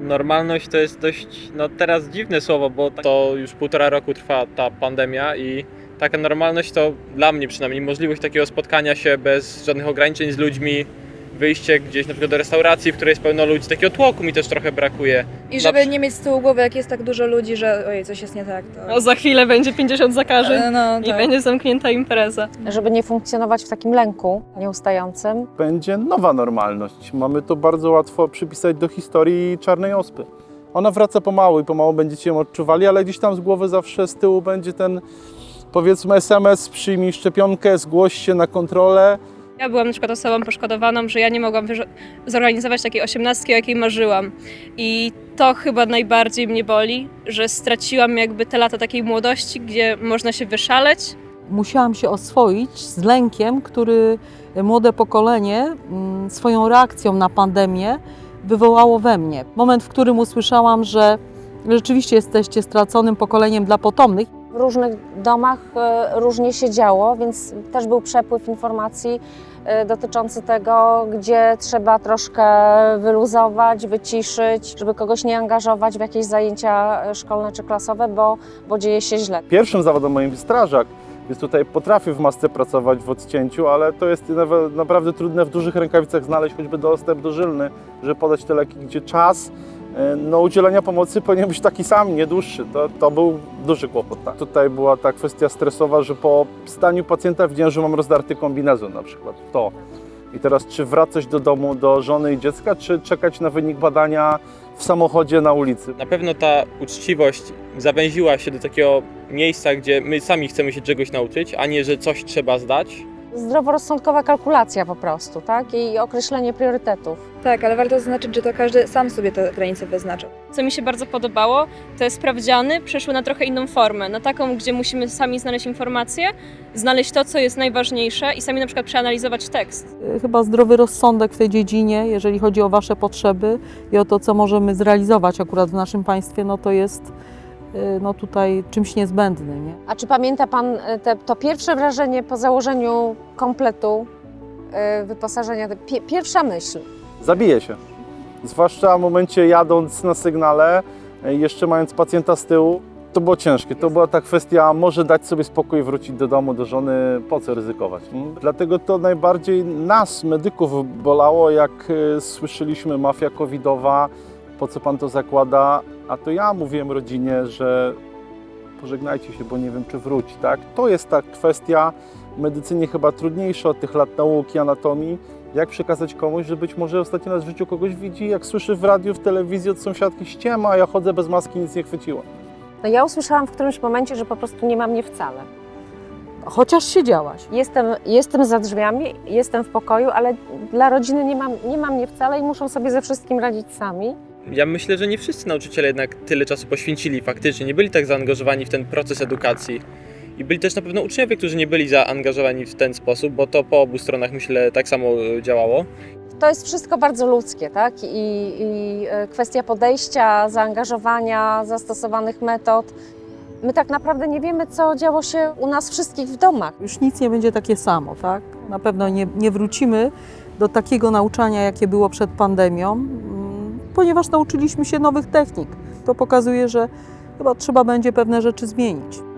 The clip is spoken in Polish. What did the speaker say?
normalność to jest dość, no teraz dziwne słowo, bo to już półtora roku trwa ta pandemia i taka normalność to dla mnie przynajmniej możliwość takiego spotkania się bez żadnych ograniczeń z ludźmi, wyjście gdzieś na przykład do restauracji, w której jest pełno ludzi, takiego tłoku mi też trochę brakuje. I żeby nie mieć z tyłu głowy, jak jest tak dużo ludzi, że ojej, coś jest nie tak, to... No, za chwilę będzie 50 zakażeń E, no, i tak. będzie zamknięta impreza. żeby nie funkcjonować w takim lęku nieustającym. będzie nowa normalność. Mamy to bardzo łatwo przypisać do historii czarnej ospy. Ona wraca pomału i pomału będziecie ją odczuwali, ale gdzieś tam z głowy zawsze z tyłu będzie ten powiedzmy SMS, przyjmij szczepionkę, zgłoś się na kontrolę. Ja byłam na przykład osobą poszkodowaną, że ja nie mogłam zorganizować takiej osiemnastki, o jakiej marzyłam. I to chyba najbardziej mnie boli, że straciłam jakby te lata takiej młodości, gdzie można się wyszaleć, musiałam się oswoić z lękiem, który młode pokolenie mm, swoją reakcją na pandemię wywołało we mnie. Moment, w którym usłyszałam, że rzeczywiście jesteście straconym pokoleniem dla potomnych. W różnych domach e, różnie się działo, więc też był przepływ informacji e, dotyczący tego, gdzie trzeba troszkę wyluzować, wyciszyć, żeby kogoś nie angażować w jakieś zajęcia e, szkolne czy klasowe, bo, bo dzieje się źle. Pierwszym zawodem moim strażak, więc tutaj potrafię w masce pracować w odcięciu, ale to jest naprawdę trudne w dużych rękawicach znaleźć choćby dostęp dożylny, żeby podać te leki, gdzie czas no, udzielenia pomocy powinien być taki sam, nie dłuższy. To, to był duży kłopot. Tak. Tutaj była ta kwestia stresowa, że po staniu pacjenta widziałem, że mam rozdarty kombinezon na przykład. To. I teraz czy wracać do domu, do żony i dziecka, czy czekać na wynik badania w samochodzie na ulicy? Na pewno ta uczciwość zawęziła się do takiego miejsca, gdzie my sami chcemy się czegoś nauczyć, a nie, że coś trzeba zdać. Zdroworozsądkowa kalkulacja po prostu, tak? I określenie priorytetów. Tak, ale warto zaznaczyć, że to każdy sam sobie te granice wyznaczył. Co mi się bardzo podobało, to jest sprawdziany przeszły na trochę inną formę, na taką, gdzie musimy sami znaleźć informacje, znaleźć to, co jest najważniejsze i sami na przykład przeanalizować tekst. Y, Chyba zdrowy rozsądek w tej dziedzinie, jeżeli chodzi o Wasze potrzeby i o to, co możemy zrealizować akurat w naszym państwie, no to jest no tutaj czymś niezbędnym. Nie? A czy pamięta Pan e, te, to pierwsze wrażenie po założeniu kompletu e, wyposażenia? Pierwsza myśl. zabije się. Zwłaszcza w momencie jadąc na sygnale, jeszcze mając pacjenta z tyłu, to było ciężkie. To była ta kwestia, może dać sobie spokój, wrócić do domu, do żony, po co ryzykować. Dlatego to najbardziej nas, medyków, bolało, jak słyszeliśmy mafia covidowa, po co pan to zakłada, a to ja mówiłem rodzinie, że pożegnajcie się, bo nie wiem, czy wróci. Tak? To jest ta kwestia w medycynie chyba trudniejsza od tych lat nauki, anatomii, jak przekazać komuś, że być może ostatni raz w życiu kogoś widzi, jak słyszy w radiu, w telewizji od sąsiadki ściema, a ja chodzę bez maski, nic nie chwyciło. No ja usłyszałam w którymś momencie, że po prostu nie ma mnie wcale. Chociaż siedziałaś. Jestem, jestem za drzwiami, jestem w pokoju, ale dla rodziny nie ma, nie ma mnie wcale i muszą sobie ze wszystkim radzić sami. Ja myślę, że nie wszyscy nauczyciele jednak tyle czasu poświęcili faktycznie, nie byli tak zaangażowani w ten proces edukacji. I byli też na pewno uczniowie, którzy nie byli zaangażowani w ten sposób, bo to po obu stronach myślę tak samo e, działało. To jest wszystko bardzo ludzkie, tak? I, i e, kwestia podejścia, zaangażowania, zastosowanych metod. My tak naprawdę nie wiemy, co działo się u nas wszystkich w domach. Już nic nie będzie takie samo, tak? Na pewno nie, nie wrócimy do takiego nauczania, jakie było przed pandemią, ponieważ nauczyliśmy się nowych technik. To pokazuje, że chyba trzeba będzie pewne rzeczy zmienić.